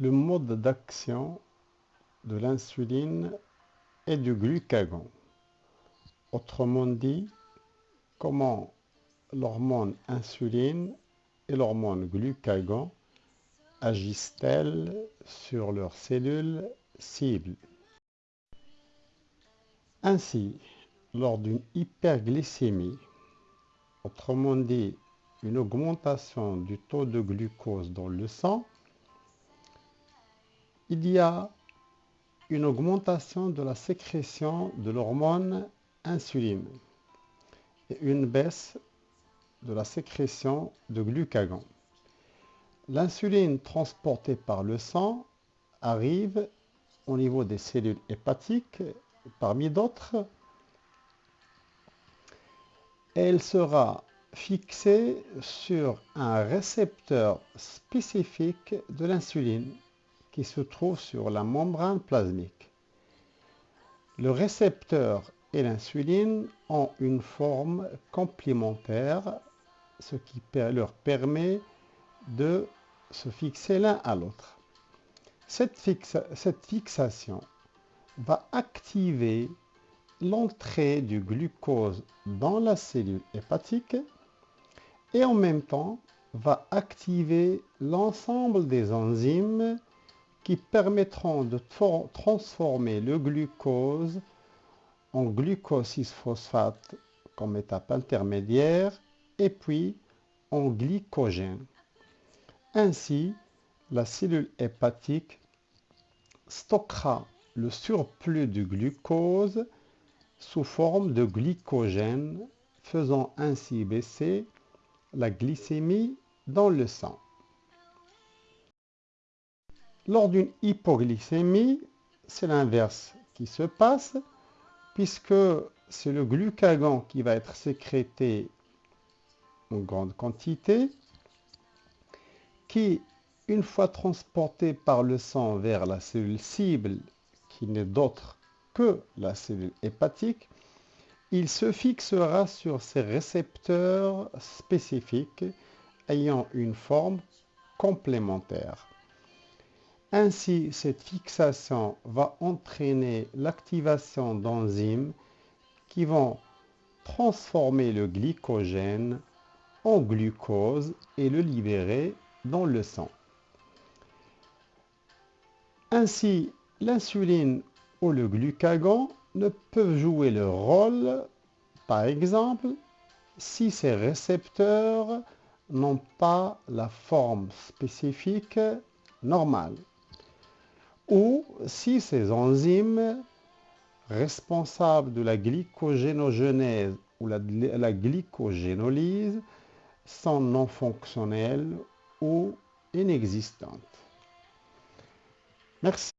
le mode d'action de l'insuline et du glucagon. Autrement dit, comment l'hormone insuline et l'hormone glucagon agissent-elles sur leurs cellules cibles? Ainsi, lors d'une hyperglycémie, autrement dit une augmentation du taux de glucose dans le sang, il y a une augmentation de la sécrétion de l'hormone insuline et une baisse de la sécrétion de glucagon. L'insuline transportée par le sang arrive au niveau des cellules hépatiques, parmi d'autres, et elle sera fixée sur un récepteur spécifique de l'insuline qui se trouve sur la membrane plasmique. Le récepteur et l'insuline ont une forme complémentaire, ce qui leur permet de se fixer l'un à l'autre. Cette, cette fixation va activer l'entrée du glucose dans la cellule hépatique et en même temps va activer l'ensemble des enzymes qui permettront de transformer le glucose en glucose 6-phosphate comme étape intermédiaire et puis en glycogène. Ainsi, la cellule hépatique stockera le surplus de glucose sous forme de glycogène, faisant ainsi baisser la glycémie dans le sang. Lors d'une hypoglycémie, c'est l'inverse qui se passe, puisque c'est le glucagon qui va être sécrété en grande quantité, qui, une fois transporté par le sang vers la cellule cible, qui n'est d'autre que la cellule hépatique, il se fixera sur ces récepteurs spécifiques ayant une forme complémentaire. Ainsi, cette fixation va entraîner l'activation d'enzymes qui vont transformer le glycogène en glucose et le libérer dans le sang. Ainsi, l'insuline ou le glucagon ne peuvent jouer leur rôle, par exemple, si ces récepteurs n'ont pas la forme spécifique normale ou si ces enzymes responsables de la glycogénogenèse ou la, glycogénolyse sont non fonctionnelles ou inexistantes. Merci.